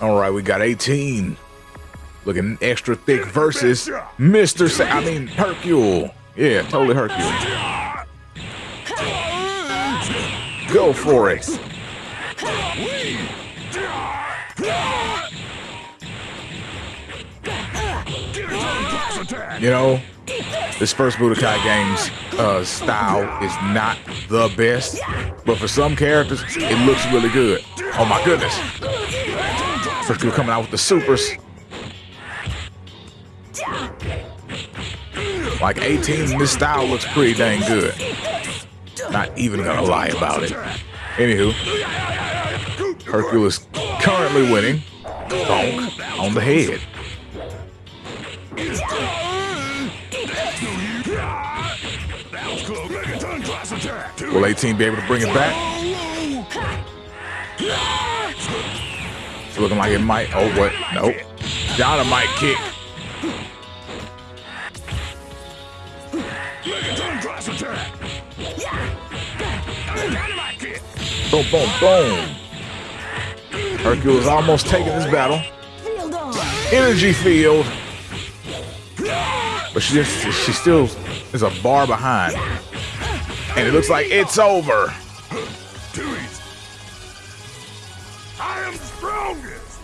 All right, we got 18. Looking extra thick versus Mr. Sa- I mean, Hercule. Yeah, totally Hercule. Go for it. You know, this first Budokai game's uh, style is not the best, but for some characters, it looks really good. Oh my goodness. People coming out with the supers. Like 18, this style looks pretty dang good. Not even gonna lie about it. Anywho, Hercule's currently winning. Bonk on the head. Will 18 be able to bring it back? It's looking like it might. Oh, what? Nope. Dynamite kick. Boom, boom, boom. Hercule's almost taking this battle. Energy field. But she just, she still is a bar behind. And it looks like it's over. I am strongest!